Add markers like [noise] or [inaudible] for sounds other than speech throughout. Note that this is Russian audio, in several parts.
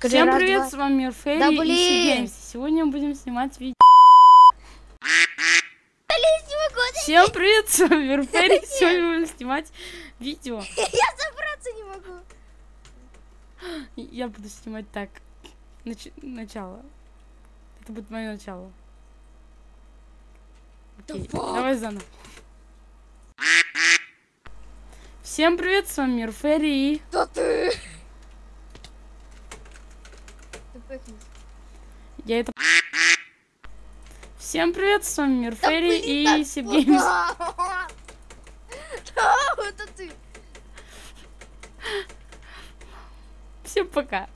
Всем привет, с вами Мир Ферри Да и. Сигеймс. Сегодня мы будем снимать видео. Всем привет, с вами Мир Ферри. Сегодня мы будем снимать видео. Я забраться не могу. Я буду снимать так. Нач- Начало. Это будет мое начало. Да? Давай заново. Всем привет, с вами Мир Ферри и... Да ты. Я это... Всем привет, с вами Мир Да Ферри блин, и да- Сигеймс. [laughs] Да, это ты. Всем пока.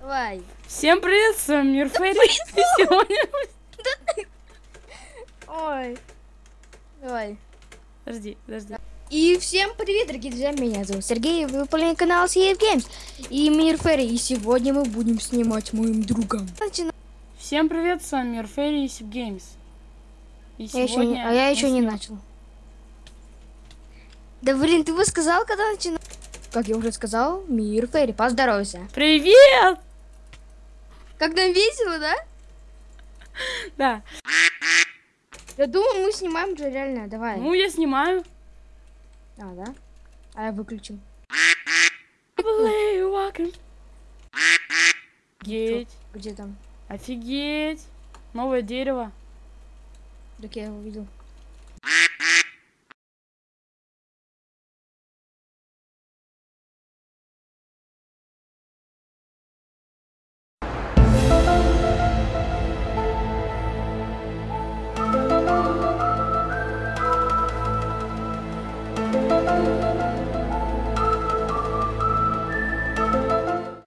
Давай. Всем привет, с вами Мир Ферри. И [laughs] сегодня... Давай. Подожди, подожди. И всем привет, дорогие друзья, меня зовут Сергей, вы выполняете канал CF Games и Мир Ферри, и сегодня мы будем снимать моим другом. Начинаем. Всем привет, с вами Мир Ферри и Сибгеймс. И Я еще не, а я еще не снимаем- начал. Да блин, ты бы сказал, когда начинал? Как я уже сказал, Мир Ферри, поздоровайся. Привет! Как нам весело, да? [laughs] Да. Я думаю, мы снимаем уже реально, давай. Ну, я снимаю. А, да? А я can- Офигеть. Где там? Офигеть. Новое дерево. Так я его видел.